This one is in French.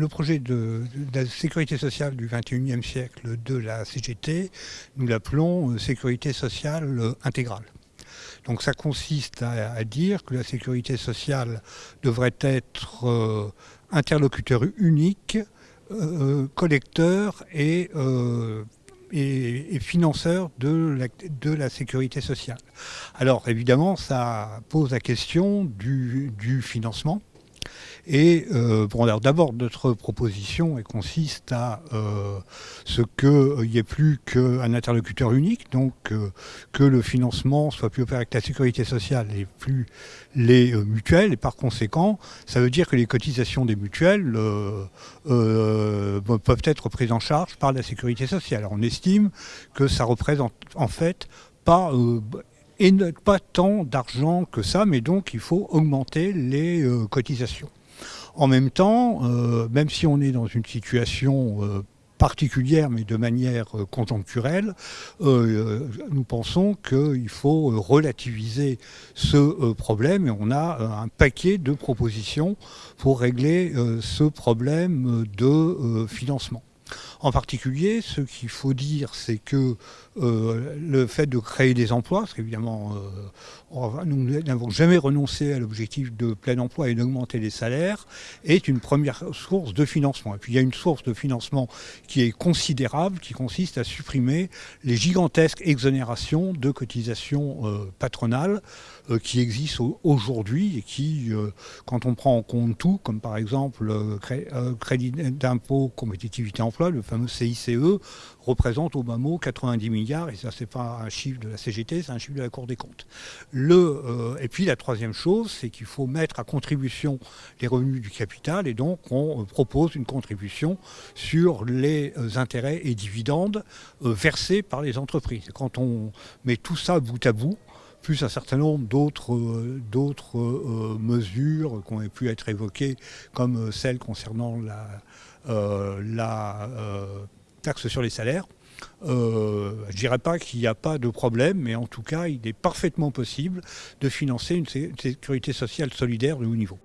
Le projet de, la sécurité sociale du 21e siècle de la CGT, nous l'appelons euh, sécurité sociale euh, intégrale. Donc ça consiste à, dire que la sécurité sociale devrait être euh, interlocuteur unique, collecteur et, financeur de la, de la, sécurité sociale. Alors évidemment, ça pose la question du financement. Et euh, d'abord, notre proposition consiste à euh, ce qu'il n'y ait plus qu'un interlocuteur unique, donc euh, que le financement soit plus opéré avec la sécurité sociale et plus les mutuelles. Et par conséquent, ça veut dire que les cotisations des mutuelles peuvent être prises en charge par la sécurité sociale. on estime que ça représente en fait pas et pas tant d'argent que ça, mais donc il faut augmenter les cotisations. En même temps, euh, même si on est dans une situation euh, particulière, mais de manière euh, conjoncturelle, nous pensons qu'il faut relativiser ce problème et on a un paquet de propositions pour régler ce problème de financement. En particulier, ce qu'il faut dire, c'est que euh, le fait de créer des emplois, parce qu'évidemment, euh, nous n'avons jamais renoncé à l'objectif de plein emploi et d'augmenter les salaires, est une première source de financement. Et puis il y a une source de financement qui est considérable, qui consiste à supprimer les gigantesques exonérations de cotisations euh, patronales qui existent aujourd'hui et qui, quand on prend en compte tout, comme par exemple le crédit d'impôt compétitivité emploi, le fameux CICE, représente au bas mot 90 milliards, et ça c'est pas un chiffre de la CGT, c'est un chiffre de la Cour des comptes. Euh, et puis la troisième chose, c'est qu'il faut mettre à contribution les revenus du capital, et donc on euh, propose une contribution sur les euh, intérêts et dividendes versés par les entreprises. quand on met tout ça bout à bout, plus un certain nombre d'autres mesures qui ont pu être évoquées, comme celle concernant la, taxe sur les salaires. Euh, je ne dirais pas qu'il n'y a pas de problème, mais en tout cas, il est parfaitement possible de financer une sécurité sociale solidaire de haut niveau.